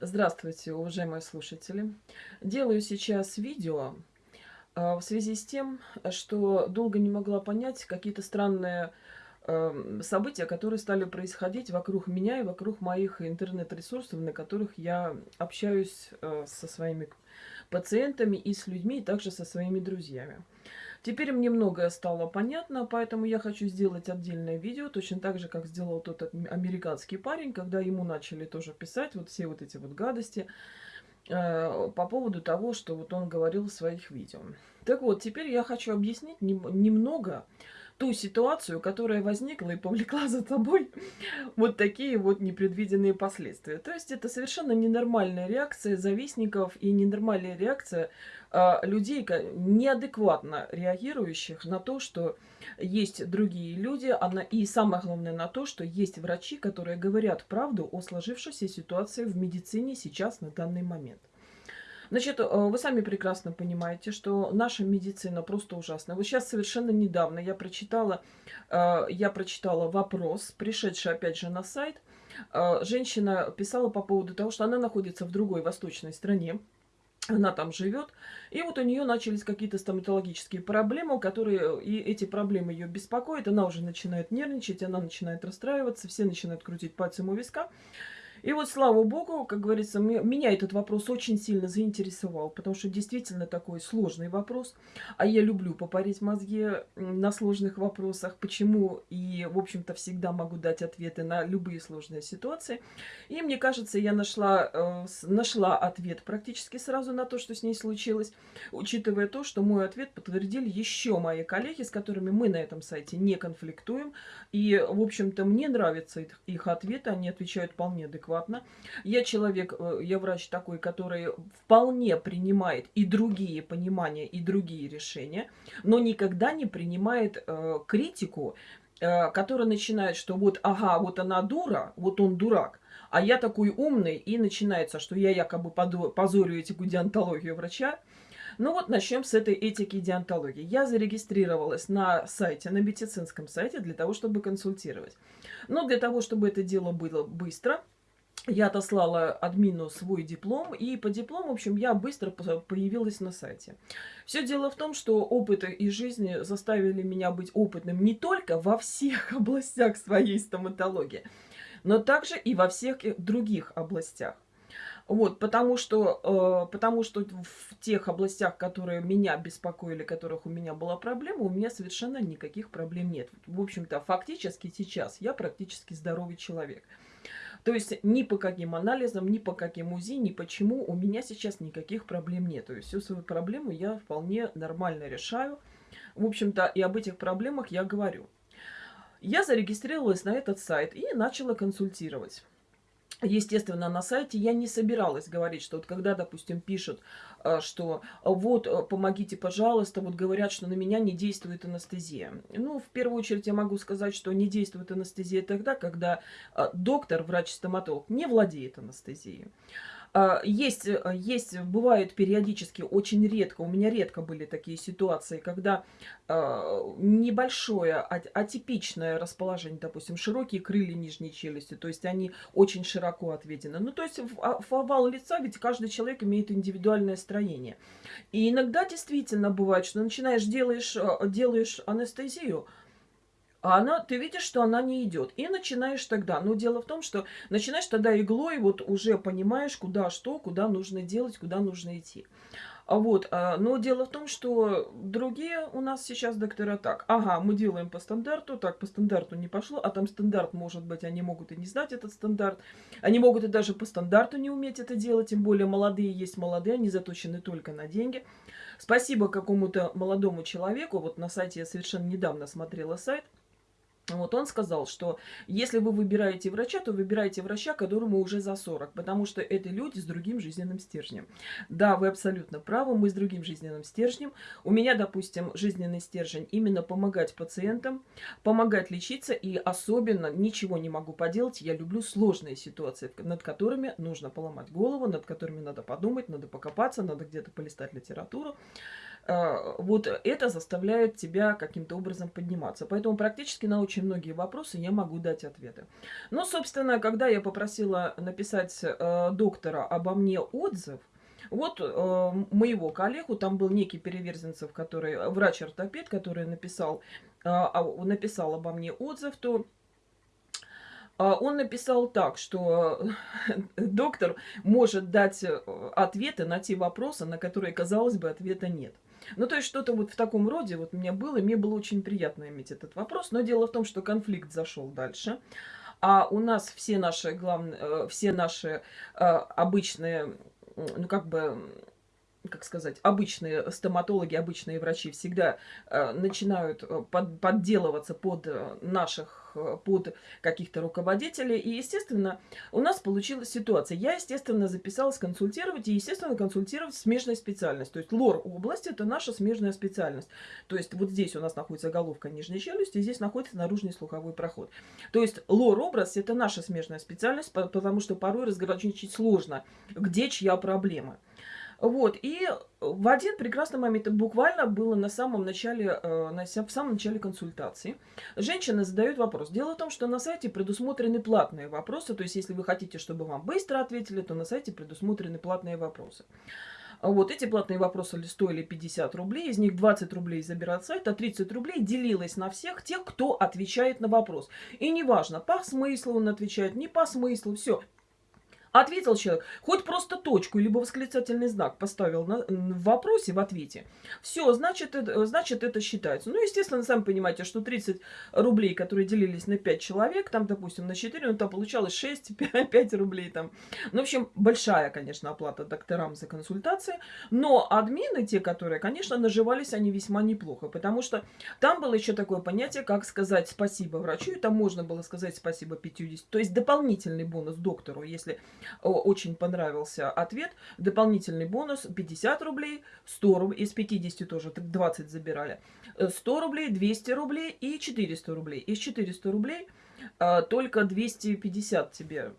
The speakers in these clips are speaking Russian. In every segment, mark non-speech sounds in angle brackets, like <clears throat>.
Здравствуйте, уважаемые слушатели. Делаю сейчас видео а, в связи с тем, что долго не могла понять какие-то странные э, события, которые стали происходить вокруг меня и вокруг моих интернет-ресурсов, на которых я общаюсь э, со своими пациентами и с людьми, и также со своими друзьями. Теперь мне многое стало понятно, поэтому я хочу сделать отдельное видео, точно так же, как сделал тот американский парень, когда ему начали тоже писать вот все вот эти вот гадости э, по поводу того, что вот он говорил в своих видео. Так вот, теперь я хочу объяснить немного ту ситуацию, которая возникла и повлекла за собой <laughs> вот такие вот непредвиденные последствия. То есть это совершенно ненормальная реакция завистников и ненормальная реакция э, людей, неадекватно реагирующих на то, что есть другие люди, она, и самое главное на то, что есть врачи, которые говорят правду о сложившейся ситуации в медицине сейчас на данный момент. Значит, э, вы сами прекрасно понимаете, что наша медицина просто ужасная. Вот сейчас совершенно недавно я прочитала, э, я прочитала вопрос, пришедший опять же на сайт. Э, женщина писала по поводу того, что она находится в другой восточной стране, она там живет, и вот у нее начались какие-то стоматологические проблемы, которые, и эти проблемы ее беспокоят, она уже начинает нервничать, она начинает расстраиваться, все начинают крутить пальцем у виска. И вот, слава богу, как говорится, меня этот вопрос очень сильно заинтересовал, потому что действительно такой сложный вопрос. А я люблю попарить мозги на сложных вопросах, почему и, в общем-то, всегда могу дать ответы на любые сложные ситуации. И мне кажется, я нашла, э, нашла ответ практически сразу на то, что с ней случилось, учитывая то, что мой ответ подтвердили еще мои коллеги, с которыми мы на этом сайте не конфликтуем. И, в общем-то, мне нравятся их, ответы, они отвечают вполне адекватно адекватно. Я человек, э, я врач такой, который вполне принимает и другие понимания, и другие решения, но никогда не принимает э, критику, э, которая начинает, что вот, ага, вот она дура, вот он дурак, а я такой умный, и начинается, что я якобы позорю этику диантологию врача. Ну вот начнем с этой этики диантологии. Я зарегистрировалась на сайте, на медицинском сайте для того, чтобы консультировать. Но для того, чтобы это дело было быстро, я отослала админу свой диплом, и по диплому, в общем, я быстро появилась на сайте. Все дело в том, что опыты из жизни заставили меня быть опытным не только во всех <laughs> областях своей стоматологии, но также и во всех других областях. Вот, потому что, э, потому что в тех областях, которые меня беспокоили, которых у меня была проблема, у меня совершенно никаких проблем нет. В общем-то, фактически сейчас я практически здоровый человек. То есть ни по каким анализам, ни по каким УЗИ, ни почему у меня сейчас никаких проблем нет. То есть всю свою проблему я вполне нормально решаю. В общем-то, и об этих проблемах я говорю. Я зарегистрировалась на этот сайт и начала консультировать. Естественно, на сайте я не собиралась говорить, что вот когда, допустим, пишут, что вот, э, помогите, пожалуйста, вот говорят, что на меня не действует анестезия. Ну, в первую очередь я могу сказать, что не действует анестезия тогда, когда э, доктор, врач-стоматолог не владеет анестезией. А, есть, э, есть, бывает периодически, очень редко, у меня редко были такие ситуации, когда э, небольшое, атипичное расположение, допустим, широкие крылья нижней челюсти, то есть они очень широко отведены. Ну, то есть в, а, овал лица, ведь каждый человек имеет индивидуальное строение. И иногда действительно бывает, что начинаешь, делаешь, э, делаешь анестезию, а она, ты видишь, что она не идет. И начинаешь тогда. Но дело в том, что начинаешь тогда иглой, вот уже понимаешь, куда что, куда нужно делать, куда нужно идти. А вот, а, но дело в том, что другие у нас сейчас доктора так. Ага, мы делаем по стандарту, так, по стандарту не пошло, а там стандарт, может быть, они могут и не знать этот стандарт. Они могут и даже по стандарту не уметь это делать, тем более молодые есть молодые, они заточены только на деньги. Спасибо какому-то молодому человеку, вот на сайте я совершенно недавно смотрела сайт, вот он сказал, что если вы выбираете врача, то выбирайте врача, которому уже за 40, потому что это люди с другим жизненным стержнем. Да, вы абсолютно правы, мы с другим жизненным стержнем. У меня, допустим, жизненный стержень именно помогать пациентам, помогать лечиться, и особенно ничего не могу поделать. Я люблю сложные ситуации, над которыми нужно поломать голову, над которыми надо подумать, надо покопаться, надо где-то полистать литературу. А, вот это заставляет тебя каким-то образом подниматься. Поэтому практически на очень многие вопросы я могу дать ответы. Но, собственно, когда я попросила написать э, доктора обо мне отзыв, вот э, моего коллегу, там был некий Переверзенцев, который, врач-ортопед, который написал, э, написал обо мне отзыв, то а, он написал так, что доктор может дать ответы на те вопросы, на которые, казалось бы, ответа нет. Ну, то есть что-то вот в таком роде вот у меня было, и мне было очень приятно иметь этот вопрос. Но дело в том, что конфликт зашел дальше. А у нас все наши главные, э, все наши э, обычные, ну, как бы как сказать, обычные стоматологи, обычные врачи всегда э, начинают э, под, подделываться под наших, под каких-то руководителей. И, естественно, у нас получилась ситуация. Я, естественно, записалась консультировать, и, естественно, консультировать смежная специальность. То есть лор область – это наша смежная специальность. То есть вот здесь у нас находится головка нижней челюсти, здесь находится наружный слуховой проход. То есть лор область – это наша смежная специальность, потому что порой разграничить сложно, где чья проблема. Вот, и в один прекрасный момент, буквально было на самом начале, э, на, в самом начале консультации, женщина задает вопрос. Дело в том, что на сайте предусмотрены платные вопросы, то есть если вы хотите, чтобы вам быстро ответили, то на сайте предусмотрены платные вопросы. Вот эти платные вопросы стоили 50 рублей, из них 20 рублей забирает сайт, а 30 рублей делилось на всех тех, кто отвечает на вопрос. И неважно, по смыслу он отвечает, не по смыслу, все, Ответил человек, хоть просто точку, либо восклицательный знак поставил на, в вопросе, в ответе. Все, значит это, значит, это считается. Ну, естественно, сами понимаете, что 30 рублей, которые делились на 5 человек, там, допустим, на 4, ну, там получалось 6, 5, 5 рублей там. Ну, в общем, большая, конечно, оплата докторам за консультации. Но админы, те, которые, конечно, наживались они весьма неплохо, потому что там было еще такое понятие, как сказать спасибо врачу, и там можно было сказать спасибо 50, то есть дополнительный бонус доктору, если очень понравился ответ. Дополнительный бонус 50 рублей, 100 рублей, из 50 тоже 20 забирали. 100 рублей, 200 рублей и 400 рублей. Из 400 рублей только 250 тебе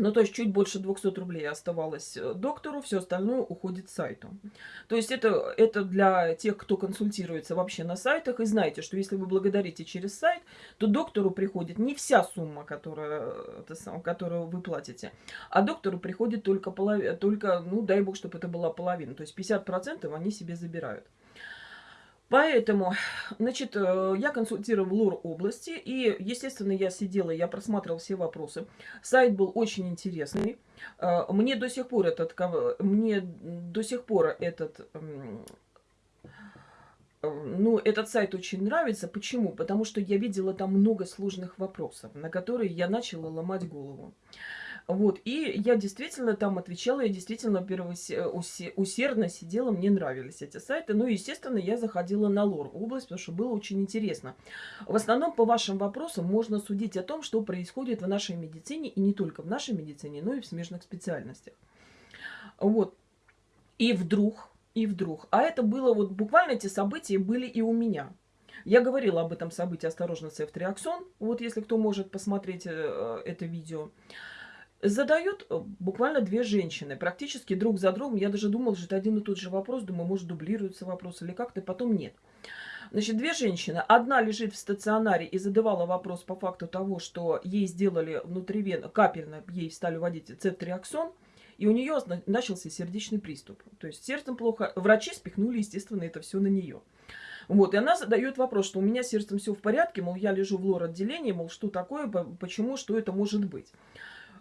ну, то есть чуть больше 200 рублей оставалось э, доктору, все остальное уходит сайту. То есть это, это для тех, кто консультируется вообще на сайтах. И знаете, что если вы благодарите через сайт, то доктору приходит не вся сумма, которая, это, которую вы платите, а доктору приходит только, половина, только, ну, дай бог, чтобы это была половина. То есть 50% они себе забирают. Поэтому, значит, э, я консультировала лор области, и, естественно, я сидела, я просматривала все вопросы. Сайт был очень интересный. Э, мне до сих пор этот, мне до сих пор этот, ну, этот сайт очень нравится. Почему? Потому что я видела там много сложных вопросов, на которые я начала ломать голову. Вот, и я действительно там отвечала, я действительно усердно сидела, мне нравились эти сайты. Ну, естественно, я заходила на лор область, потому что было очень интересно. В основном по вашим вопросам можно судить о том, что происходит в нашей медицине, и не только в нашей медицине, но и в смежных специальностях. Вот. И вдруг, и вдруг, а это было вот буквально эти события были и у меня. Я говорила об этом событии «Осторожно, цефтриаксон», вот если кто может посмотреть э, это видео. Задают э, буквально две женщины, практически друг за другом. Я даже думала, что это один и тот же вопрос. Думаю, может, дублируется вопрос или как-то. Потом нет. Значит, две женщины. Одна лежит в стационаре и задавала вопрос по факту того, что ей сделали внутривенно, капельно ей стали вводить цефтриаксон. И у нее начался сердечный приступ. То есть сердцем плохо. Врачи спихнули, естественно, это все на нее. Вот, и она задает вопрос, что у меня сердцем все в порядке, мол, я лежу в лор-отделении, мол, что такое, почему, что это может быть.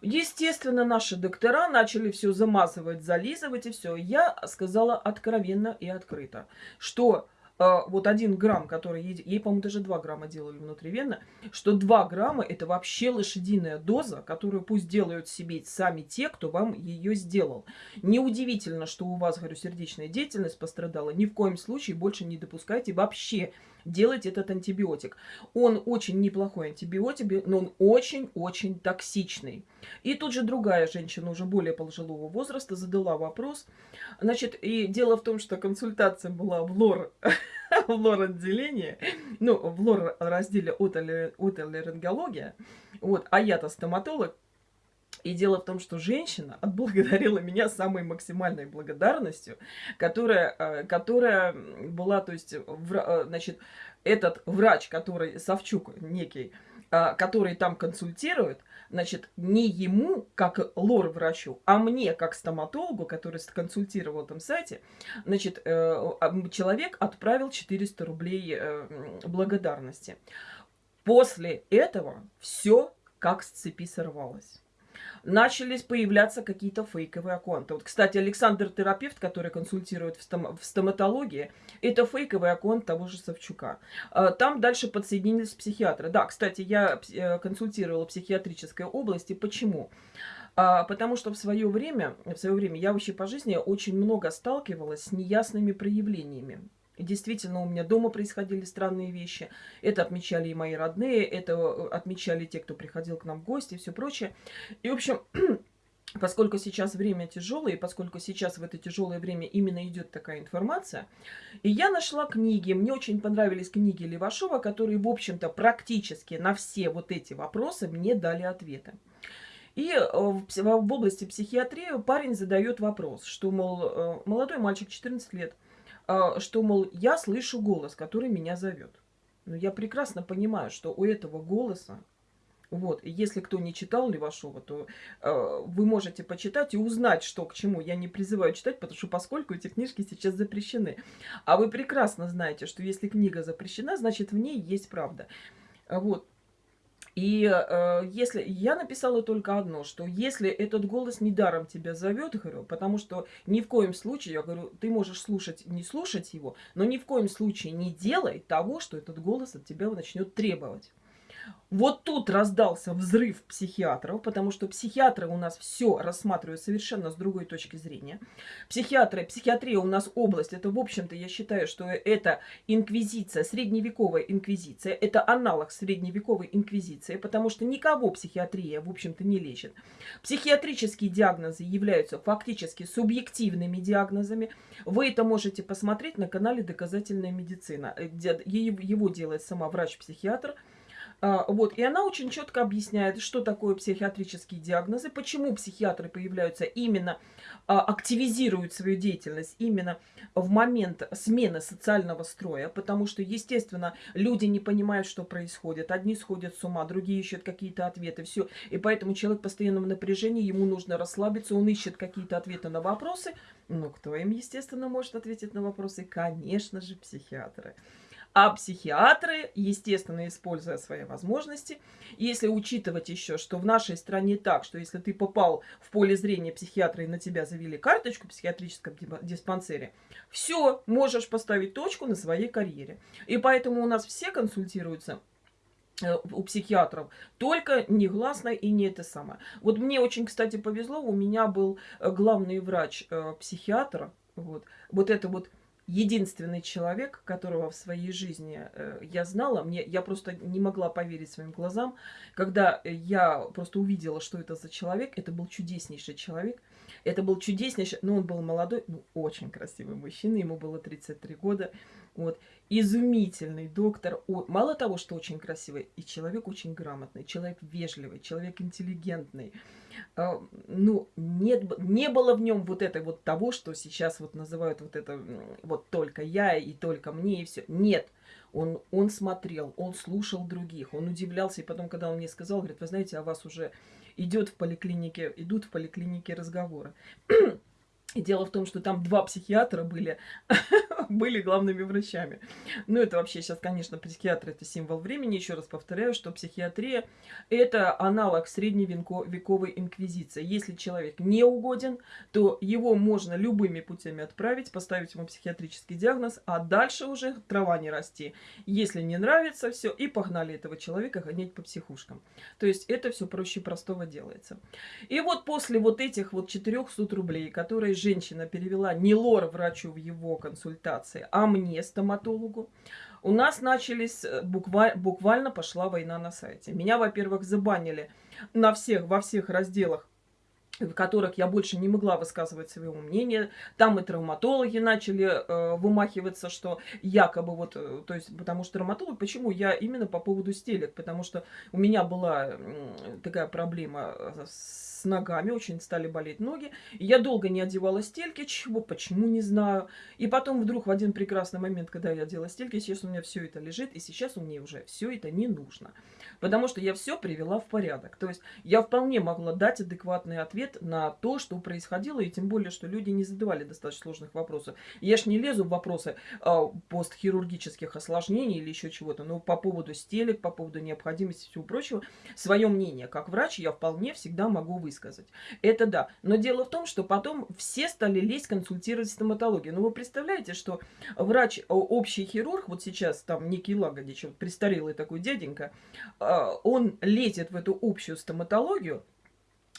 Естественно, наши доктора начали все замазывать, зализывать и все. Я сказала откровенно и открыто, что э, вот один грамм, который ей, ей по-моему, даже 2 грамма делали внутривенно, что 2 грамма это вообще лошадиная доза, которую пусть делают себе сами те, кто вам ее сделал. Неудивительно, что у вас, говорю, сердечная деятельность пострадала. Ни в коем случае больше не допускайте вообще делать этот антибиотик. Он очень неплохой антибиотик, но он очень-очень токсичный. И тут же другая женщина, уже более пожилого возраста, задала вопрос. Значит, и дело в том, что консультация была в лор, <laughs> в лор-отделении, ну, в лор-разделе отолерингология, вот, а я-то стоматолог, И дело в том, что женщина <laughs> отблагодарила меня самой максимальной благодарностью, которая, э, которая была, то есть, в, значит, этот врач, который, Савчук некий, который там консультирует, значит, не ему, как лор-врачу, а мне, как стоматологу, который консультировал этом сайте, значит, э, человек отправил 400 рублей э, благодарности. После этого все как с цепи сорвалось начались появляться какие-то фейковые аккаунты. Вот, кстати, Александр Терапевт, который консультирует в, стом в стоматологии, это фейковый аккаунт того же Савчука. А, там дальше подсоединились психиатры. Да, кстати, я э, консультировала психиатрической области. Почему? А, потому что в свое время, в свое время я вообще по жизни очень много сталкивалась с неясными проявлениями. И действительно, у меня дома происходили странные вещи. Это отмечали и мои родные, это э, отмечали те, кто приходил к нам в гости и все прочее. И, в общем, <clears throat> поскольку сейчас время тяжелое, и поскольку сейчас в это тяжелое время именно идет такая информация, и я нашла книги, мне очень понравились книги Левашова, которые, в общем-то, практически на все вот эти вопросы мне дали ответы. И э, в области психиатрии парень задает вопрос, что, мол, э, молодой мальчик, 14 лет, что, мол, я слышу голос, который меня зовет. Но я прекрасно понимаю, что у этого голоса, вот, если кто не читал Левашова, то э, вы можете почитать и узнать, что к чему. Я не призываю читать, потому что поскольку эти книжки сейчас запрещены. А вы прекрасно знаете, что если книга запрещена, значит в ней есть правда. Вот. И э, если я написала только одно, что если этот голос недаром тебя зовет, говорю, потому что ни в коем случае, я говорю, ты можешь слушать, не слушать его, но ни в коем случае не делай того, что этот голос от тебя начнет требовать. Вот тут раздался взрыв психиатров, потому что психиатры у нас все рассматривают совершенно с другой точки зрения. Психиатры, психиатрия у нас область, это, в общем-то, я считаю, что это инквизиция, средневековая инквизиция, это аналог средневековой инквизиции, потому что никого психиатрия, в общем-то, не лечит. Психиатрические диагнозы являются фактически субъективными диагнозами. Вы это можете посмотреть на канале «Доказательная медицина». Его делает сама врач-психиатр – вот, и она очень четко объясняет, что такое психиатрические диагнозы, почему психиатры появляются именно, а, активизируют свою деятельность именно в момент смены социального строя, потому что, естественно, люди не понимают, что происходит. Одни сходят с ума, другие ищут какие-то ответы, все. И поэтому человек постоянно в напряжении, ему нужно расслабиться, он ищет какие-то ответы на вопросы. Ну, кто им, естественно, может ответить на вопросы? Конечно же, психиатры. А психиатры, естественно, используя свои возможности, если учитывать еще, что в нашей стране так, что если ты попал в поле зрения психиатра и на тебя завели карточку в психиатрическом диспансере, все, можешь поставить точку на своей карьере. И поэтому у нас все консультируются э, у психиатров, только негласно и не это самое. Вот мне очень, кстати, повезло, у меня был э, главный врач-психиатр, э, вот, вот это вот единственный человек, которого в своей жизни э, я знала, мне, я просто не могла поверить своим глазам, когда я просто увидела, что это за человек, это был чудеснейший человек, это был чудеснейший, ну он был молодой, ну очень красивый мужчина, ему было 33 года, вот, изумительный доктор, о, мало того, что очень красивый, и человек очень грамотный, человек вежливый, человек интеллигентный, ну, нет, не было в нем вот этой вот того, что сейчас вот называют вот это вот только я и только мне и все. Нет, он, он смотрел, он слушал других, он удивлялся. И потом, когда он мне сказал, говорит, вы знаете, о вас уже идет в поликлинике, идут в поликлинике разговоры. <clears throat> И дело в том, что там два психиатра были, <laughs> <laughs> были главными врачами. Ну, это вообще сейчас, конечно, психиатр – это символ времени. Еще раз повторяю, что психиатрия – это аналог средневековой инквизиции. Если человек не угоден, то его можно любыми путями отправить, поставить ему психиатрический диагноз, а дальше уже трава не расти. Если не нравится, все, и погнали этого человека гонять по психушкам. То есть это все проще простого делается. И вот после вот этих вот 400 рублей, которые женщина перевела не лор врачу в его консультации, а мне, стоматологу, у нас начались, э, буквально, буквально пошла война на сайте. Меня, во-первых, забанили на всех, во всех разделах в которых я больше не могла высказывать своего мнения. Там и травматологи начали э, вымахиваться, что якобы вот, э, то есть, потому что травматолог, почему я именно по поводу стелек, потому что у меня была э, такая проблема с с ногами, очень стали болеть ноги. Я долго не одевала стельки, чего, почему, не знаю. И потом вдруг в один прекрасный момент, когда я одела стельки, сейчас у меня все это лежит, и сейчас у меня уже все это не нужно. Потому что я все привела в порядок. То есть я вполне могла дать адекватный ответ на то, что происходило, и тем более, что люди не задавали достаточно сложных вопросов. Я ж не лезу в вопросы э, постхирургических осложнений или еще чего-то, но по поводу стелек, по поводу необходимости и всего прочего, свое мнение как врач я вполне всегда могу высказать. Это да. Но дело в том, что потом все стали лезть консультировать стоматологию. Ну, вы представляете, что врач, общий хирург, вот сейчас там некий Лагодич, вот престарелый такой дяденька, а, он лезет в эту общую стоматологию,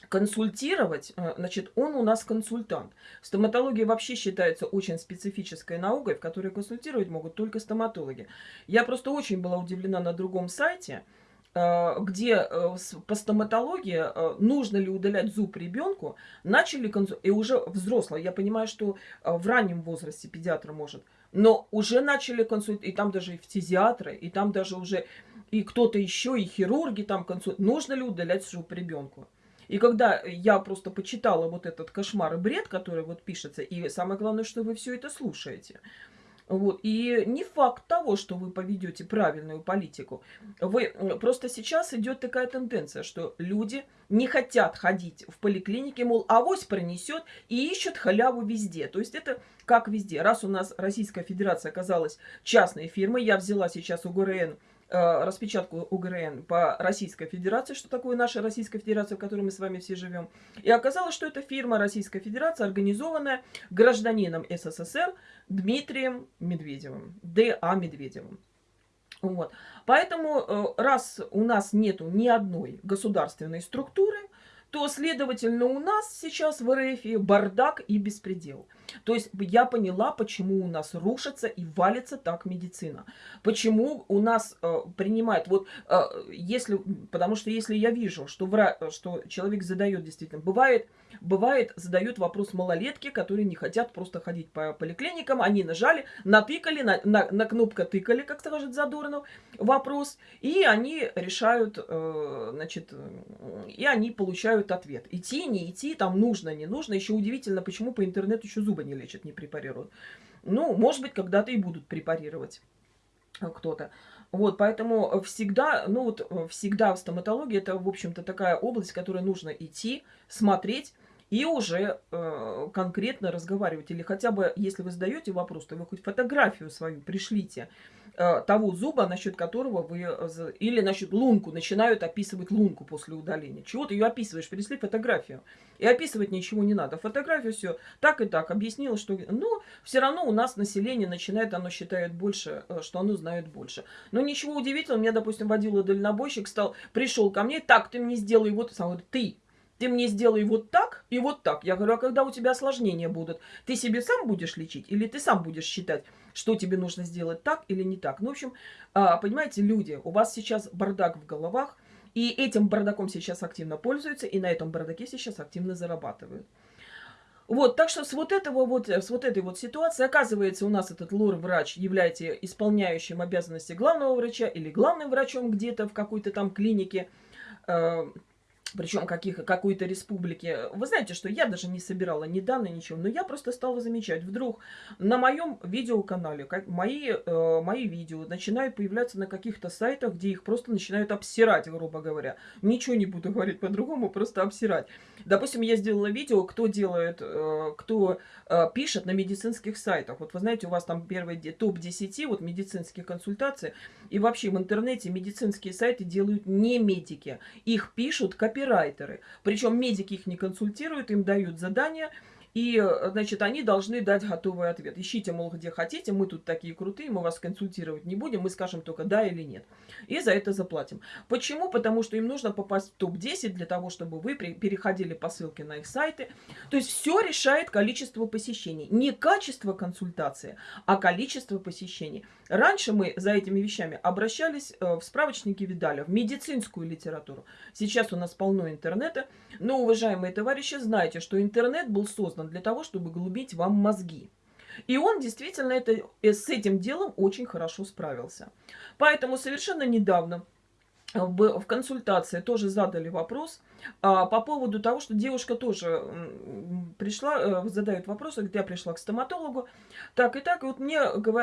консультировать, э, значит, он у нас консультант. Стоматология вообще считается очень специфической наукой, в которой консультировать могут только стоматологи. Я просто очень была удивлена на другом сайте, где э, по стоматологии нужно ли удалять зуб ребенку, начали консультировать, и уже взрослый, я понимаю, что в раннем возрасте педиатр может, но уже начали консультировать, и там даже и фтизиатры, и там даже уже и кто-то еще, и хирурги там консультируют, нужно ли удалять зуб ребенку. И когда я просто почитала вот этот кошмар и бред, который вот пишется, и самое главное, что вы все это слушаете. Вот. И не факт того, что вы поведете правильную политику. Вы, просто сейчас идет такая тенденция, что люди не хотят ходить в поликлинике, мол, авось пронесет, и ищут халяву везде. То есть это как везде. Раз у нас Российская Федерация оказалась частной фирмой, я взяла сейчас у ГРН Э, распечатку УГРН по Российской Федерации, что такое наша Российская Федерация, в которой мы с вами все живем. И оказалось, что это фирма Российская Федерация, организованная гражданином СССР Дмитрием Медведевым, Д.А. Медведевым. Вот. Поэтому, э, раз у нас нету ни одной государственной структуры, то, следовательно, у нас сейчас в РФ бардак и беспредел. То есть я поняла, почему у нас рушится и валится так медицина. Почему у нас э, принимают, вот э, если, потому что если я вижу, что, вра, что человек задает действительно, бывает, бывает, задают вопрос малолетки, которые не хотят просто ходить по поликлиникам, они нажали, натыкали, на, на, на кнопку тыкали, как скажет Задорнов, вопрос, и они решают, э, значит, и они получают ответ. Идти, не идти, там нужно, не нужно. Еще удивительно, почему по интернету еще зубы не лечат, не препарируют. Ну, может быть, когда-то и будут препарировать кто-то. Вот, поэтому всегда, ну вот всегда в стоматологии это, в общем-то, такая область, в которой нужно идти, смотреть, и уже э, конкретно разговаривать. Или хотя бы, если вы задаете вопрос, то вы хоть фотографию свою пришлите э, того зуба, насчет которого вы... Э, или насчет лунку. Начинают описывать лунку после удаления. Чего ты ее описываешь? Пришли фотографию. И описывать ничего не надо. Фотографию все так и так. Объяснила, что... Ну, все равно у нас население начинает, оно считает больше, э, что оно знает больше. Но ничего удивительного. Меня, допустим, водила дальнобойщик, стал, пришел ко мне, так, ты мне сделай вот... Он говорит, ты ты мне сделай вот так и вот так. Я говорю, а когда у тебя осложнения будут, ты себе сам будешь лечить или ты сам будешь считать, что тебе нужно сделать так или не так? Ну, в общем, а, понимаете, люди, у вас сейчас бардак в головах, и этим бардаком сейчас активно пользуются, и на этом бардаке сейчас активно зарабатывают. Вот, так что с вот этого вот, с вот этой вот ситуации, оказывается, у нас этот лор-врач является исполняющим обязанности главного врача или главным врачом где-то в какой-то там клинике, э, причем каких, какой-то республики. Вы знаете, что я даже не собирала ни данные, ничего, но я просто стала замечать, вдруг на моем видеоканале как, мои, э, мои видео начинают появляться на каких-то сайтах, где их просто начинают обсирать, грубо говоря. Ничего не буду говорить по-другому, просто обсирать. Допустим, я сделала видео, кто делает, э, кто э, пишет на медицинских сайтах. Вот вы знаете, у вас там первый топ-10 вот медицинские консультации, и вообще в интернете медицинские сайты делают не медики, их пишут копирайтеры копирайтеры. Причем медики их не консультируют, им дают задания – и, значит, они должны дать готовый ответ. Ищите, мол, где хотите, мы тут такие крутые, мы вас консультировать не будем, мы скажем только да или нет. И за это заплатим. Почему? Потому что им нужно попасть в топ-10 для того, чтобы вы переходили по ссылке на их сайты. То есть все решает количество посещений. Не качество консультации, а количество посещений. Раньше мы за этими вещами обращались э, в справочники Видаля, в медицинскую литературу. Сейчас у нас полно интернета. Но, уважаемые товарищи, знайте, что интернет был создан для того, чтобы глубить вам мозги. И он действительно это, э, с этим делом очень хорошо справился. Поэтому совершенно недавно в, в консультации тоже задали вопрос – а, по поводу того, что девушка тоже пришла, э, задает вопросы, говорит, я пришла к стоматологу, так и так, и вот мне,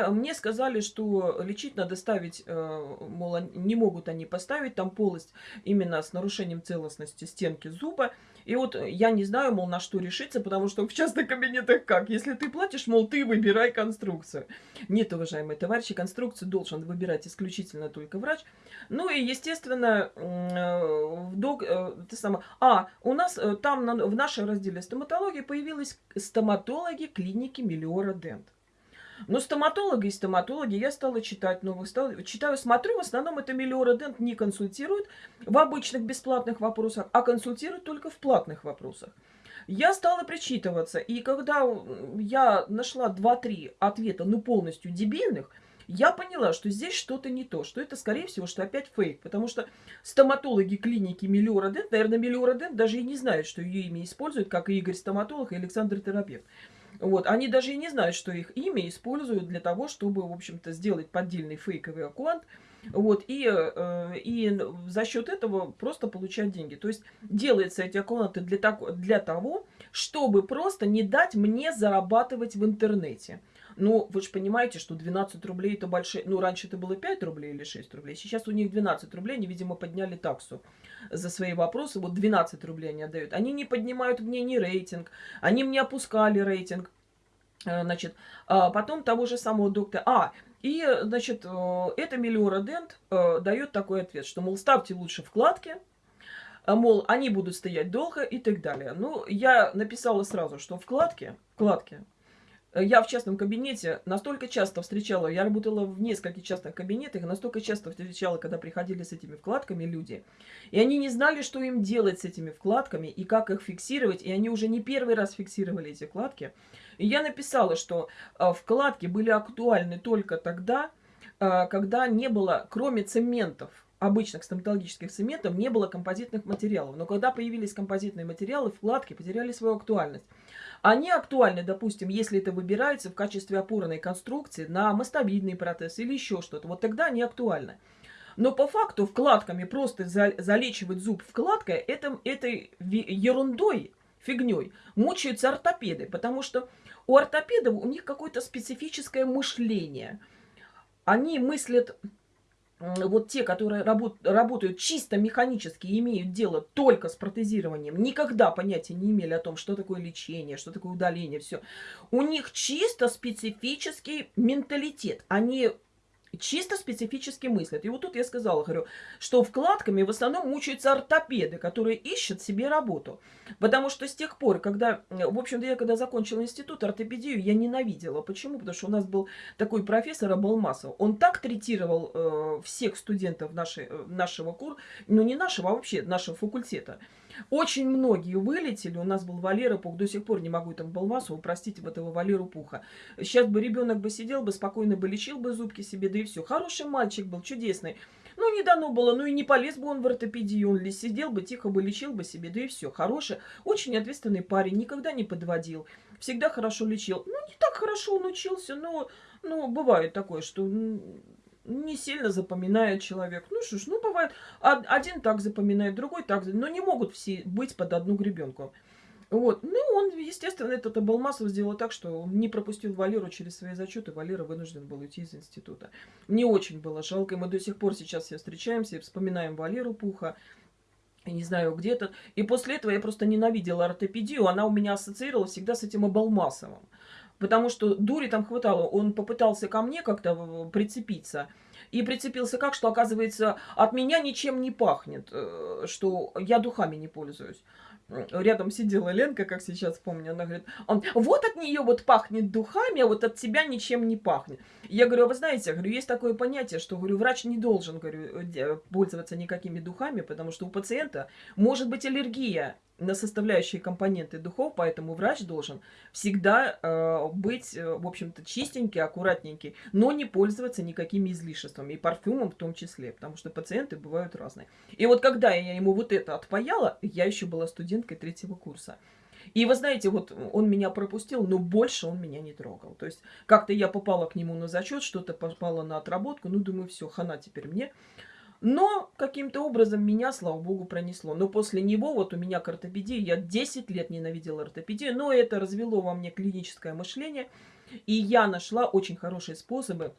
мне сказали, что лечить надо ставить, э, мол, не могут они поставить там полость именно с нарушением целостности стенки зуба, и вот я не знаю, мол, на что решиться, потому что в частных кабинетах как? Если ты платишь, мол, ты выбирай конструкцию. Нет, уважаемые товарищи, конструкцию должен выбирать исключительно только врач. Ну и, естественно, э, док, э, ты сама... А, у нас э, там в нашем разделе стоматологии появились стоматологи клиники Миллиора Дент. Но стоматологи и стоматологи, я стала читать новых, стала, читаю, смотрю, в основном это Миллиора не консультирует в обычных бесплатных вопросах, а консультирует только в платных вопросах. Я стала причитываться, и когда я нашла 2-3 ответа, ну полностью дебильных, я поняла, что здесь что-то не то, что это, скорее всего, что опять фейк, потому что стоматологи клиники Миллиора Дент, наверное, Миллиора Дент даже и не знают, что ее имя используют, как и Игорь стоматолог и Александр терапевт. Вот, они даже и не знают, что их имя используют для того, чтобы, в общем-то, сделать поддельный фейковый аккаунт, вот, и, э, и за счет этого просто получать деньги. То есть делаются эти аккаунты для, так, для того, чтобы просто не дать мне зарабатывать в интернете. Ну, вы же понимаете, что 12 рублей это большие... Ну, раньше это было 5 рублей или 6 рублей. Сейчас у них 12 рублей. Они, видимо, подняли таксу за свои вопросы. Вот 12 рублей они отдают. Они не поднимают мне ни рейтинг. Они мне опускали рейтинг. Э, значит, а потом того же самого доктора... А, и, значит, э, это Миллиора Дент э, дает такой ответ, что, мол, ставьте лучше вкладки, мол, они будут стоять долго и так далее. Ну, я написала сразу, что вкладки, вкладки я в частном кабинете настолько часто встречала, я работала в нескольких частных кабинетах, настолько часто встречала, когда приходили с этими вкладками люди, и они не знали, что им делать с этими вкладками и как их фиксировать, и они уже не первый раз фиксировали эти вкладки. И я написала, что э, вкладки были актуальны только тогда, э, когда не было, кроме цементов, обычных стоматологических цементов, не было композитных материалов. Но когда появились композитные материалы, вкладки потеряли свою актуальность. Они актуальны, допустим, если это выбирается в качестве опорной конструкции на мостовидный протез или еще что-то. Вот тогда они актуальны. Но по факту вкладками просто залечивать зуб вкладкой, это, этой ерундой, фигней, мучаются ортопеды. Потому что у ортопедов у них какое-то специфическое мышление. Они мыслят вот те, которые работ, работают чисто механически и имеют дело только с протезированием, никогда понятия не имели о том, что такое лечение, что такое удаление, все. У них чисто специфический менталитет. Они чисто специфически мыслят. И вот тут я сказала, говорю, что вкладками в основном мучаются ортопеды, которые ищут себе работу. Потому что с тех пор, когда, в общем-то, я когда закончила институт, ортопедию я ненавидела. Почему? Потому что у нас был такой профессор Абалмасов. Он так третировал э, всех студентов нашей, э, нашего курса, ну не нашего, а вообще нашего факультета. Очень многие вылетели. У нас был Валера Пух. До сих пор не могу там Балмасову простить вот этого Валеру Пуха. Сейчас бы ребенок бы сидел бы, спокойно бы лечил бы зубки себе, да и все. Хороший мальчик был, чудесный. Ну, не дано было, ну и не полез бы он в ортопедию, он ли сидел бы, тихо бы лечил бы себе, да и все. Хороший, очень ответственный парень, никогда не подводил, всегда хорошо лечил. Ну, не так хорошо он учился, но, но бывает такое, что не сильно запоминает человек. Ну что ж, ну бывает, один так запоминает, другой так, но не могут все быть под одну гребенку. Вот. Ну, он, естественно, этот Абалмасов сделал так, что он не пропустил Валеру через свои зачеты. Валера вынужден был уйти из института. Мне очень было жалко. И мы до сих пор сейчас все встречаемся и вспоминаем Валеру Пуха. Я не знаю, где-то. И после этого я просто ненавидела ортопедию. Она у меня ассоциировалась всегда с этим Абалмасовым. Потому что дури там хватало. Он попытался ко мне как-то э, прицепиться. И прицепился как, что, оказывается, от меня ничем не пахнет. Э, что я духами не пользуюсь. Рядом сидела Ленка, как сейчас помню, она говорит, он, вот от нее вот пахнет духами, а вот от тебя ничем не пахнет. Я говорю, а вы знаете, говорю, есть такое понятие, что, говорю, врач не должен, говорю, пользоваться никакими духами, потому что у пациента может быть аллергия на составляющие компоненты духов, поэтому врач должен всегда э, быть, э, в общем-то, чистенький, аккуратненький, но не пользоваться никакими излишествами, и парфюмом в том числе, потому что пациенты бывают разные. И вот когда я ему вот это отпаяла, я еще была студенткой третьего курса. И вы знаете, вот он меня пропустил, но больше он меня не трогал. То есть как-то я попала к нему на зачет, что-то попало на отработку, ну, думаю, все, хана теперь мне. Но каким-то образом меня, слава богу, пронесло. Но после него вот у меня к ортопедии, я 10 лет ненавидела ортопедию, но это развело во мне клиническое мышление. И я нашла очень хорошие способы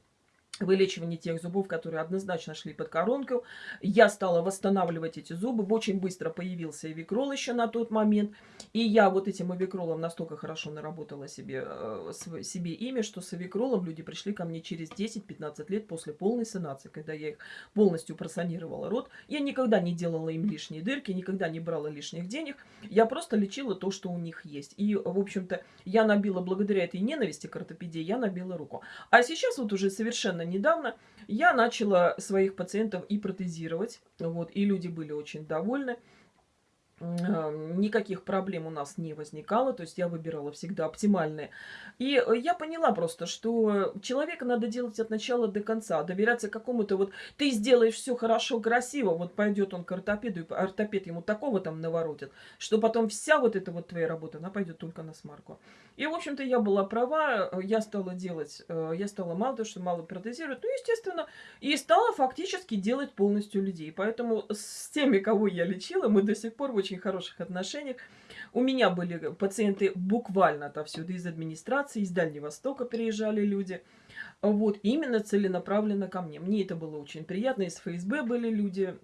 вылечивание тех зубов, которые однозначно шли под коронку. Я стала восстанавливать эти зубы. Очень быстро появился эвикрол еще на тот момент. И я вот этим эвикролом настолько хорошо наработала себе, э, себе имя, что с эвикролом люди пришли ко мне через 10-15 лет после полной санации, когда я их полностью просанировала рот. Я никогда не делала им лишние дырки, никогда не брала лишних денег. Я просто лечила то, что у них есть. И, в общем-то, я набила благодаря этой ненависти к ортопедии, я набила руку. А сейчас вот уже совершенно недавно я начала своих пациентов и протезировать. Вот, и люди были очень довольны. Никаких проблем у нас не возникало, то есть я выбирала всегда оптимальные. И э, я поняла просто, что человека надо делать от начала до конца, доверяться какому-то вот, ты сделаешь все хорошо, красиво, вот пойдет он к ортопеду, и ортопед ему такого там наворотит, что потом вся вот эта вот твоя работа, она пойдет только на смарку. И, в общем-то, я была права, э, я стала делать, э, я стала мало того, что мало протезировать, ну, естественно, и стала фактически делать полностью людей. Поэтому с теми, кого я лечила, мы до сих пор в очень хороших отношениях. У меня были пациенты буквально отовсюду, из администрации, из Дальнего Востока приезжали люди. Вот, именно целенаправленно ко мне. Мне это было очень приятно. Из ФСБ были люди,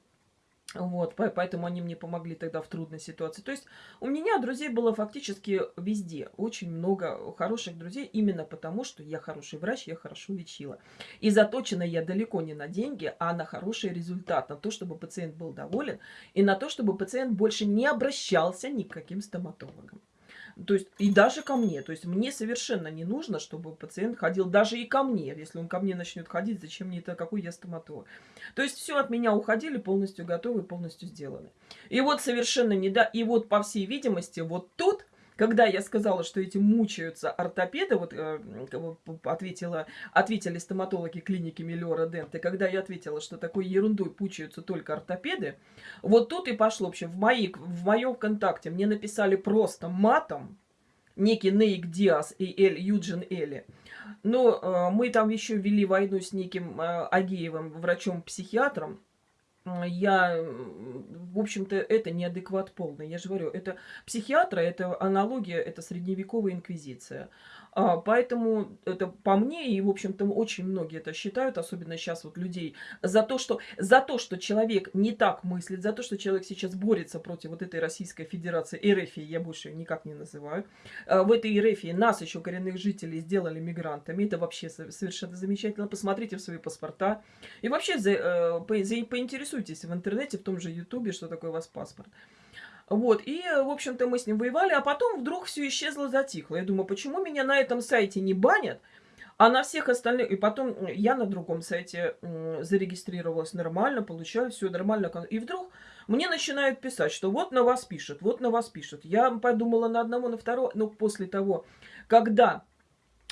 вот, поэтому они мне помогли тогда в трудной ситуации. То есть у меня друзей было фактически везде. Очень много хороших друзей, именно потому, что я хороший врач, я хорошо лечила. И заточена я далеко не на деньги, а на хороший результат, на то, чтобы пациент был доволен, и на то, чтобы пациент больше не обращался ни к каким стоматологам. То есть, и даже ко мне. То есть, мне совершенно не нужно, чтобы пациент ходил даже и ко мне. Если он ко мне начнет ходить, зачем мне это, какой я стоматолог. То есть, все от меня уходили полностью готовы, полностью сделаны. И вот совершенно не да. И вот, по всей видимости, вот тут когда я сказала, что эти мучаются ортопеды, вот э, ответила, ответили стоматологи клиники Миллиора Дент, и когда я ответила, что такой ерундой пучаются только ортопеды, вот тут и пошло вообще в, мои, в моем ВКонтакте мне написали просто матом, некий Нейк Диас и Эль Юджин Элли. Но э, мы там еще вели войну с неким э, Агеевым, врачом-психиатром, я, в общем-то, это неадекват полный. Я же говорю, это психиатра, это аналогия, это средневековая инквизиция. А, поэтому это по мне, и, в общем-то, очень многие это считают, особенно сейчас вот людей, за то, что, за то, что человек не так мыслит, за то, что человек сейчас борется против вот этой Российской Федерации, РФ, я больше ее никак не называю. А, в этой РФ нас еще коренных жителей сделали мигрантами, это вообще совершенно замечательно. Посмотрите в свои паспорта и вообще за, э, по, за, поинтересуйтесь в интернете, в том же Ютубе, что такое у вас паспорт. Вот, и, в общем-то, мы с ним воевали, а потом вдруг все исчезло, затихло. Я думаю, почему меня на этом сайте не банят, а на всех остальных... И потом я на другом сайте зарегистрировалась нормально, получаю все нормально. И вдруг мне начинают писать, что вот на вас пишут, вот на вас пишут. Я подумала на одного, на второго, но после того, когда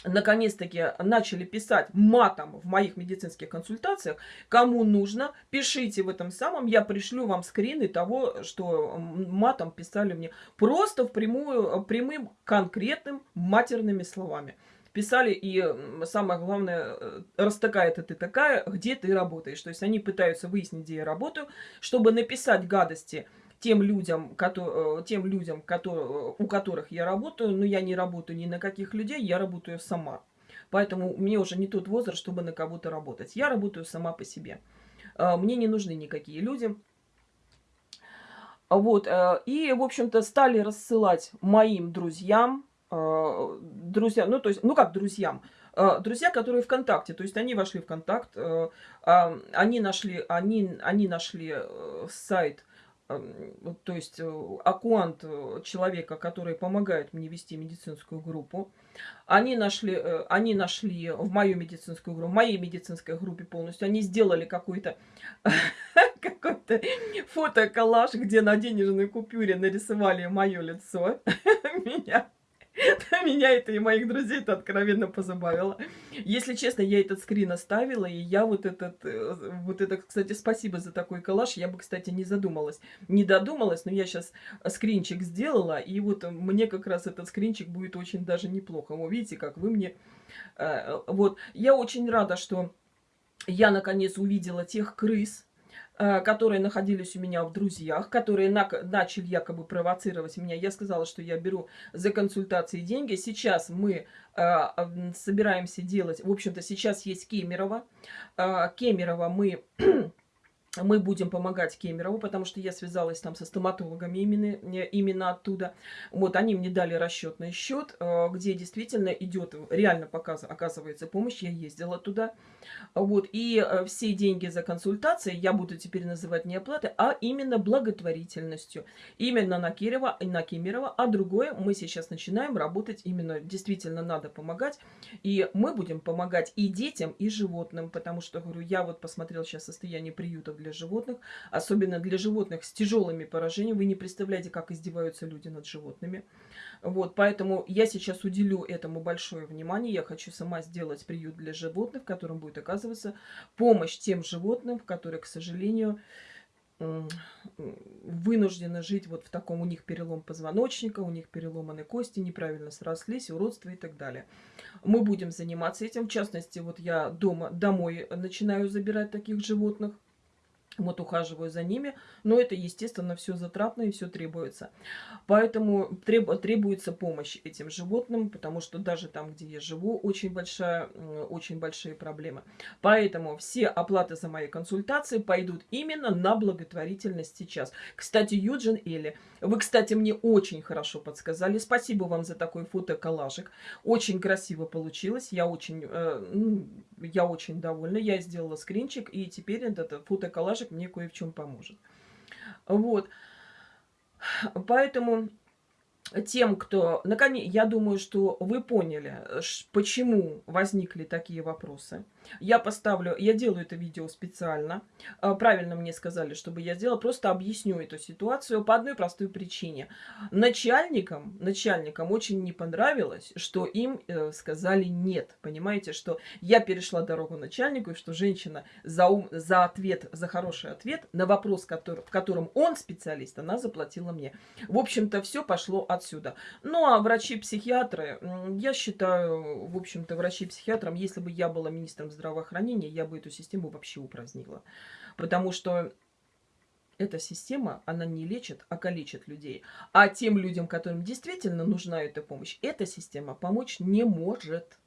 наконец-таки начали писать матом в моих медицинских консультациях. Кому нужно, пишите в этом самом. Я пришлю вам скрины того, что матом писали мне. Просто в прямую, прямым, конкретным матерными словами. Писали и, самое главное, э, раз такая-то ты такая, где ты работаешь. То есть они пытаются выяснить, где я работаю, чтобы написать гадости – тем людям, которые, э, тем людям которые, у которых я работаю, но я не работаю ни на каких людей, я работаю сама. Поэтому мне уже не тот возраст, чтобы на кого-то работать. Я работаю сама по себе. Э, мне не нужны никакие люди. Вот, э, и, в общем-то, стали рассылать моим друзьям, друзьям, ну, то есть, ну, как друзьям, друзья, которые ВКонтакте, то есть они вошли в контакт, они нашли, они, они нашли сайт то есть э, аккаунт э, человека, который помогает мне вести медицинскую группу. Они нашли, э, они нашли в мою медицинскую группу, в моей медицинской группе полностью, они сделали какой-то <laughs> какой-то фотоколлаж, где на денежной купюре нарисовали мое лицо, <laughs> меня <laughs> Меня это и моих друзей это откровенно позабавило. Если честно, я этот скрин оставила, и я вот этот, э, вот это, кстати, спасибо за такой коллаж, я бы, кстати, не задумалась. Не додумалась, но я сейчас скринчик сделала, и вот мне как раз этот скринчик будет очень даже неплохо. Вы видите, как вы мне... Э, вот, я очень рада, что я наконец увидела тех крыс, э, которые находились у меня в друзьях, которые на начали якобы провоцировать меня. Я сказала, что я беру за консультации деньги. Сейчас мы э, собираемся делать, в общем-то, сейчас есть Кемерово. Э, Кемерово мы <clears throat> мы будем помогать Кемерову, потому что я связалась там со стоматологами именно, именно оттуда. Вот, они мне дали расчетный счет, э, где действительно идет, реально показ, оказывается помощь, я ездила туда. Вот, и э, все деньги за консультации я буду теперь называть не оплатой, а именно благотворительностью. Именно на Кирова и на Кемерово, а другое мы сейчас начинаем работать, именно действительно надо помогать. И мы будем помогать и детям, и животным, потому что, говорю, я вот посмотрела сейчас состояние приютов для животных, особенно для животных с тяжелыми поражениями. Вы не представляете, как издеваются люди над животными. Вот, поэтому я сейчас уделю этому большое внимание. Я хочу сама сделать приют для животных, в котором будет оказываться помощь тем животным, которые, к сожалению, вынуждены жить вот в таком, у них перелом позвоночника, у них переломаны кости, неправильно срослись, уродство и так далее. Мы будем заниматься этим, в частности, вот я дома, домой начинаю забирать таких животных, вот ухаживаю за ними, но это, естественно, все затратно и все требуется. Поэтому треб, требуется помощь этим животным, потому что даже там, где я живу, очень, большая, очень большие проблемы. Поэтому все оплаты за мои консультации пойдут именно на благотворительность сейчас. Кстати, Юджин Элли, вы, кстати, мне очень хорошо подсказали. Спасибо вам за такой фотоколлажик. Очень красиво получилось. Я очень, э, ну, я очень довольна. Я сделала скринчик, и теперь этот фотоколлажик мне кое в чем поможет. Вот. Поэтому тем, кто... Наконец, я думаю, что вы поняли, почему возникли такие вопросы. Я поставлю, я делаю это видео специально. А, правильно мне сказали, чтобы я сделала. Просто объясню эту ситуацию по одной простой причине. Начальникам, начальникам очень не понравилось, что им э, сказали нет. Понимаете, что я перешла дорогу начальнику, и что женщина за, ум, за ответ, за хороший ответ на вопрос, который, в котором он специалист, она заплатила мне. В общем-то, все пошло отсюда. Ну, а врачи-психиатры, я считаю, в общем-то, врачи-психиатрам, если бы я была министром здравоохранения, я бы эту систему вообще упразднила. Потому что эта система, она не лечит, а калечит людей. А тем людям, которым действительно нужна эта помощь, эта система помочь не может.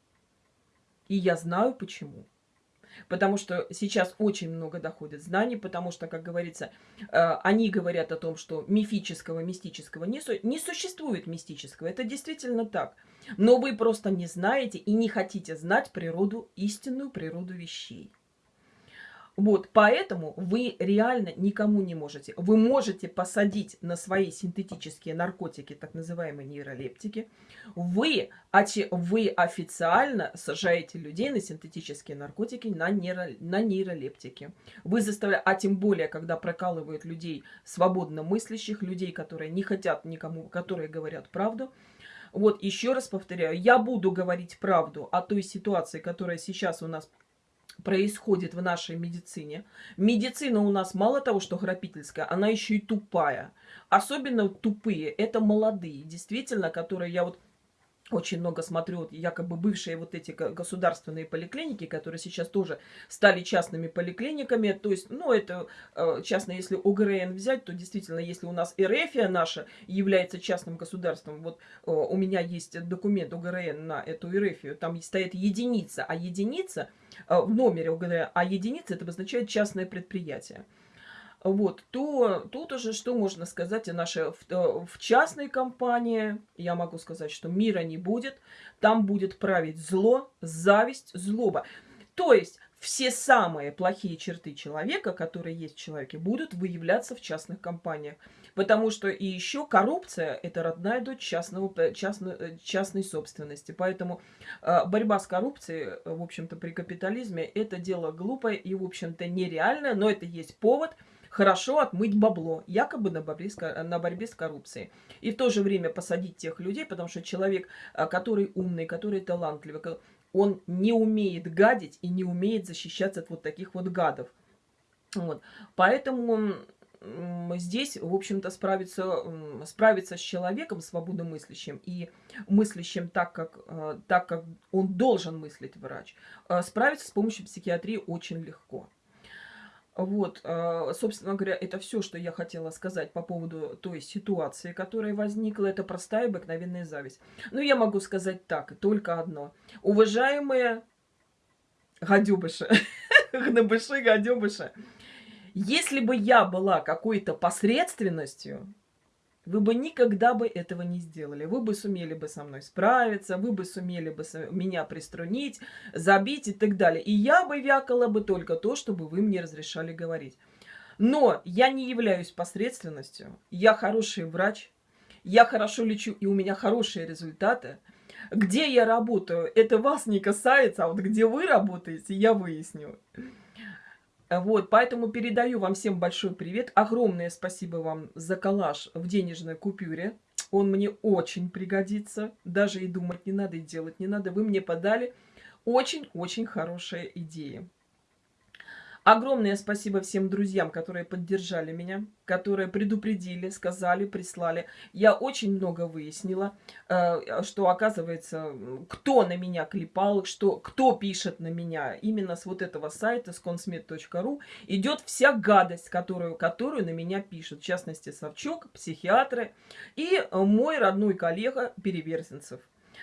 И я знаю почему. Потому что сейчас очень много доходит знаний, потому что, как говорится, э, они говорят о том, что мифического, мистического не, су не существует мистического. Это действительно так. Но вы просто не знаете и не хотите знать природу, истинную природу вещей. Вот, поэтому вы реально никому не можете. Вы можете посадить на свои синтетические наркотики, так называемые нейролептики. Вы, вы официально сажаете людей на синтетические наркотики, на, нейро, на нейролептики. Вы заставляете, а тем более, когда прокалывают людей свободно мыслящих, людей, которые не хотят никому, которые говорят правду, вот еще раз повторяю, я буду говорить правду о той ситуации, которая сейчас у нас происходит в нашей медицине. Медицина у нас мало того, что грабительская, она еще и тупая. Особенно тупые, это молодые, действительно, которые я вот очень много смотрю, якобы бывшие вот эти государственные поликлиники, которые сейчас тоже стали частными поликлиниками. То есть, ну, это э, частно, если ОГРН взять, то действительно, если у нас РФия наша является частным государством, вот э, у меня есть документ ОГРН на эту РФию, там стоит единица, а единица э, в номере ОГРН, а единица это обозначает частное предприятие вот, то тут уже что можно сказать о нашей в, э, в частной компании, я могу сказать, что мира не будет, там будет править зло, зависть, злоба. То есть все самые плохие черты человека, которые есть в человеке, будут выявляться в частных компаниях. Потому что и еще коррупция – это родная дочь частного, э, частной, э, частной собственности. Поэтому э, борьба с коррупцией, в общем-то, при капитализме – это дело глупое и, в общем-то, нереальное, но это есть повод – хорошо отмыть бабло, якобы на борьбе, с, на борьбе с коррупцией. И в то же время посадить тех людей, потому что человек, а, который умный, который талантливый, он не умеет гадить и не умеет защищаться от вот таких вот гадов. Вот. Поэтому здесь, в общем-то, справиться, справиться с человеком свободомыслящим и мыслящим так как, а, так, как он должен мыслить врач, а, справиться с помощью психиатрии очень легко. Вот, э, собственно говоря, это все, что я хотела сказать по поводу той ситуации, которая возникла. Это простая обыкновенная зависть. Но я могу сказать так, только одно. Уважаемые гадюбыши, <laughs> гнобыши, гадюбыши, если бы я была какой-то посредственностью, вы бы никогда бы этого не сделали. Вы бы сумели бы со мной справиться, вы бы сумели бы меня приструнить, забить и так далее. И я бы вякала бы только то, чтобы вы мне разрешали говорить. Но я не являюсь посредственностью. Я хороший врач, я хорошо лечу, и у меня хорошие результаты. Где я работаю, это вас не касается, а вот где вы работаете, я выясню. Вот, поэтому передаю вам всем большой привет. Огромное спасибо вам за коллаж в денежной купюре. Он мне очень пригодится. Даже и думать не надо, и делать не надо. Вы мне подали очень-очень хорошие идеи. Огромное спасибо всем друзьям, которые поддержали меня, которые предупредили, сказали, прислали. Я очень много выяснила, э, что оказывается, кто на меня клепал, что, кто пишет на меня. Именно с вот этого сайта, с consmed.ru, идет вся гадость, которую, которую на меня пишут. В частности, Савчук, психиатры и мой родной коллега Переверзенцев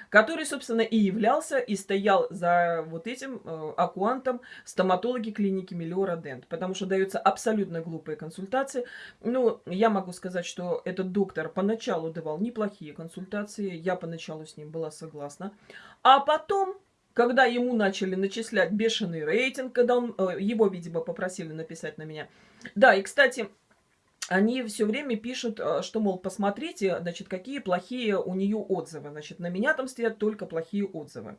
который, собственно, и являлся и стоял за вот этим э, акуантом стоматологи клиники Мелиора Дент, потому что даются абсолютно глупые консультации. Ну, я могу сказать, что этот доктор поначалу давал неплохие консультации, я поначалу с ним была согласна, а потом когда ему начали начислять бешеный рейтинг, когда он, э, его, видимо, попросили написать на меня. Да, и, кстати, они все время пишут, э, что, мол, посмотрите, значит, какие плохие у нее отзывы. Значит, на меня там стоят только плохие отзывы.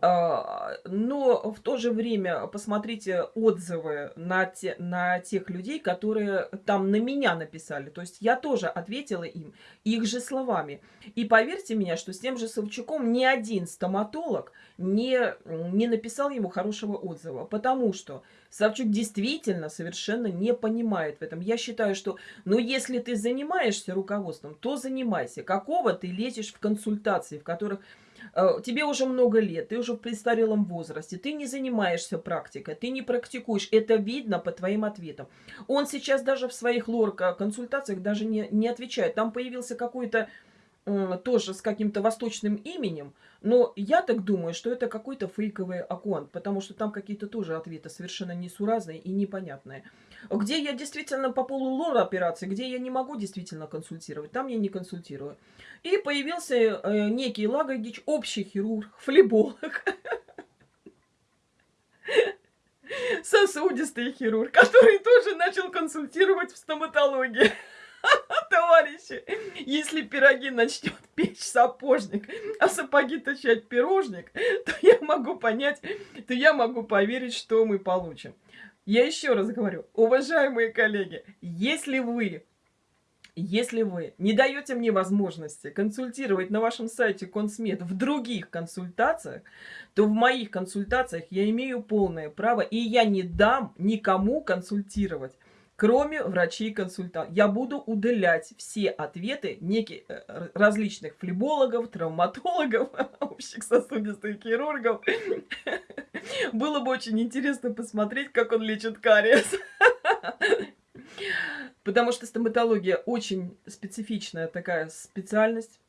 А, но в то же время посмотрите отзывы на, те, на тех людей, которые там на меня написали. То есть я тоже ответила им их же словами. И поверьте мне, что с тем же Савчуком ни один стоматолог не, не написал ему хорошего отзыва. Потому что Савчук действительно совершенно не понимает в этом. Я считаю, что ну если ты занимаешься руководством, то занимайся. Какого ты лезешь в консультации, в которых Э, тебе уже много лет, ты уже в престарелом возрасте, ты не занимаешься практикой, ты не практикуешь, это видно по твоим ответам. Он сейчас даже в своих лор-консультациях даже не, не отвечает. Там появился какой-то тоже с каким-то восточным именем, но я так думаю, что это какой-то фейковый аккаунт, потому что там какие-то тоже ответы совершенно несуразные и непонятные. Где я действительно по полу лора операции, где я не могу действительно консультировать, там я не консультирую. И появился э, некий Лагодич, общий хирург, флеболог, <laughs> сосудистый хирург, который тоже начал консультировать в стоматологии. <laughs> Товарищи, если пироги начнет печь сапожник, а сапоги точать пирожник, то я могу понять, то я могу поверить, что мы получим. Я еще раз говорю, уважаемые коллеги, если вы если вы не даете мне возможности консультировать на вашем сайте Консмед в других консультациях, то в моих консультациях я имею полное право, и я не дам никому консультировать кроме врачей-консультантов. Я буду удалять все ответы неких э, различных флебологов, травматологов, <laughs> общих сосудистых хирургов. <laughs> Было бы очень интересно посмотреть, как он лечит кариес. <laughs> Потому что стоматология очень специфичная такая специальность.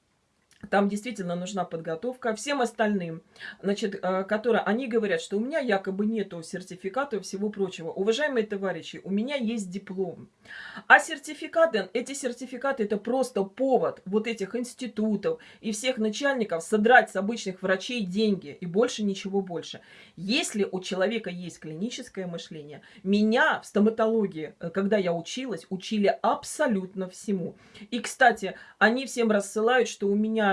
Там действительно нужна подготовка. Всем остальным, значит, э, которые, они говорят, что у меня якобы нету сертификата и всего прочего. Уважаемые товарищи, у меня есть диплом. А сертификаты, эти сертификаты, это просто повод вот этих институтов и всех начальников содрать с обычных врачей деньги и больше ничего больше. Если у человека есть клиническое мышление, меня в стоматологии, э, когда я училась, учили абсолютно всему. И, кстати, они всем рассылают, что у меня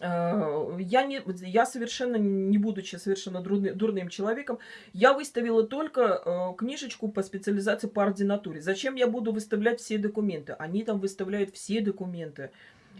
Э, я, не, я совершенно, не будучи совершенно дурным, дурным человеком, я выставила только э, книжечку по специализации по ординатуре. Зачем я буду выставлять все документы? Они там выставляют все документы.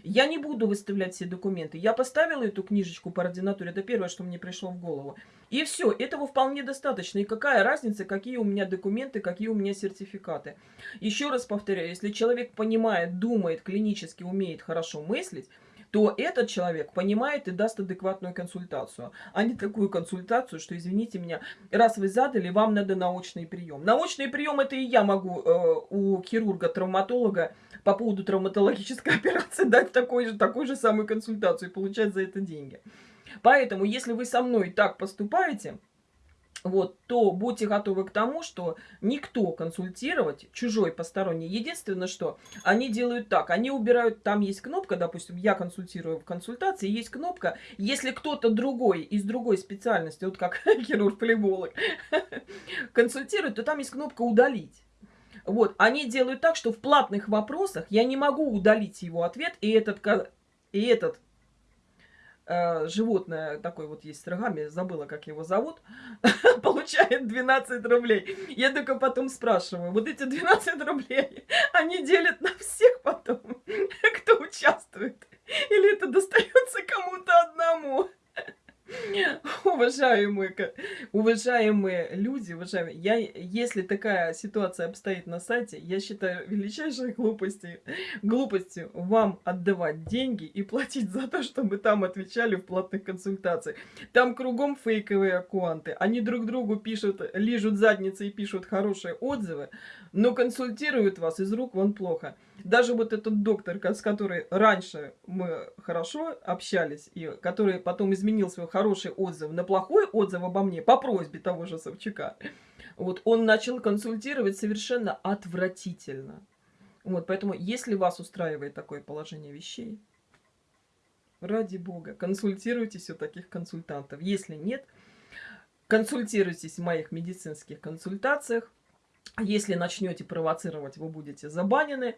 Я не буду выставлять все документы. Я поставила эту книжечку по ординатуре, это первое, что мне пришло в голову. И все, этого вполне достаточно. И какая разница, какие у меня документы, какие у меня сертификаты. Еще раз повторяю, если человек понимает, думает, клинически умеет хорошо мыслить, то этот человек понимает и даст адекватную консультацию, а не такую консультацию, что, извините меня, раз вы задали, вам надо научный прием. Научный прием это и я могу э, у хирурга-травматолога по поводу травматологической <laughs> операции дать такой же, такую же самую консультацию и получать за это деньги. Поэтому, если вы со мной так поступаете, вот, то будьте готовы к тому, что никто консультировать, чужой, посторонний. Единственное, что они делают так, они убирают, там есть кнопка, допустим, я консультирую в консультации, есть кнопка, если кто-то другой, из другой специальности, вот как <laughs> хирург-полиголог, <laughs> консультирует, то там есть кнопка «удалить». Вот, они делают так, что в платных вопросах я не могу удалить его ответ, и этот, и этот животное, такой вот есть с рогами, забыла, как его зовут, <laughs> получает 12 рублей. Я только потом спрашиваю, вот эти 12 рублей, <laughs> они делят на всех потом, <laughs> кто участвует? Или это достается Уважаемые, уважаемые люди, уважаемые, я, если такая ситуация обстоит на сайте, я считаю величайшей глупостью, глупостью вам отдавать деньги и платить за то, чтобы там отвечали в платных консультациях. Там кругом фейковые аккаунты, они друг другу пишут, лижут задницы и пишут хорошие отзывы, но консультируют вас из рук вон плохо. Даже вот этот доктор, с которой раньше мы хорошо общались, и который потом изменил свой хороший отзыв на плохой отзыв обо мне по просьбе того же Савчука, вот он начал консультировать совершенно отвратительно. Вот, поэтому, если вас устраивает такое положение вещей, ради бога, консультируйтесь у таких консультантов. Если нет, консультируйтесь в моих медицинских консультациях. Если начнете провоцировать, вы будете забанены.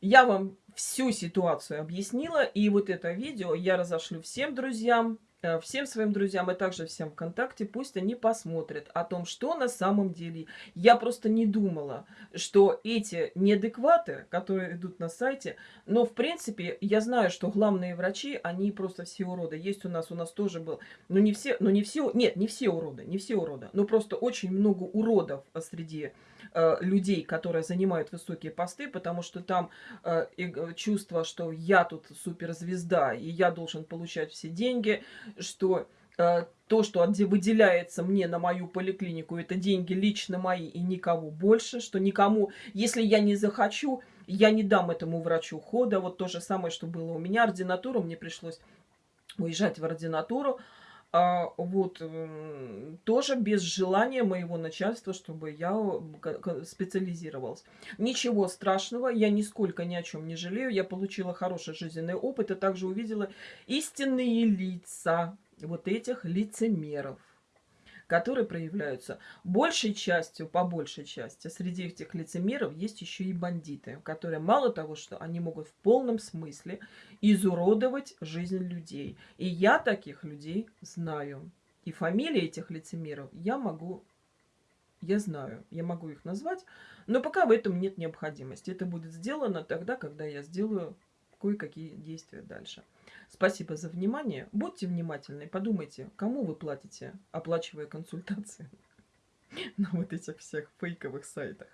Я вам всю ситуацию объяснила, и вот это видео я разошлю всем друзьям, всем своим друзьям и также всем ВКонтакте, пусть они посмотрят о том, что на самом деле. Я просто не думала, что эти неадекваты, которые идут на сайте, но в принципе я знаю, что главные врачи, они просто все уроды. Есть у нас, у нас тоже был, но не все, но не все, нет, не все уроды, не все уроды, но просто очень много уродов среди э, людей, которые занимают высокие посты, потому что там э, чувство, что я тут суперзвезда, и я должен получать все деньги, что э, то, что выделяется мне на мою поликлинику, это деньги лично мои и никого больше, что никому, если я не захочу, я не дам этому врачу хода. Вот то же самое, что было у меня, ординатуру, мне пришлось уезжать в ординатуру, вот, тоже без желания моего начальства, чтобы я специализировалась. Ничего страшного, я нисколько ни о чем не жалею, я получила хороший жизненный опыт и также увидела истинные лица вот этих лицемеров которые проявляются большей частью, по большей части, среди этих лицемеров есть еще и бандиты, которые мало того, что они могут в полном смысле изуродовать жизнь людей. И я таких людей знаю. И фамилии этих лицемеров я могу, я знаю, я могу их назвать, но пока в этом нет необходимости. Это будет сделано тогда, когда я сделаю кое-какие действия дальше. Спасибо за внимание. Будьте внимательны, подумайте, кому вы платите, оплачивая консультации <laughs> на вот этих всех фейковых сайтах.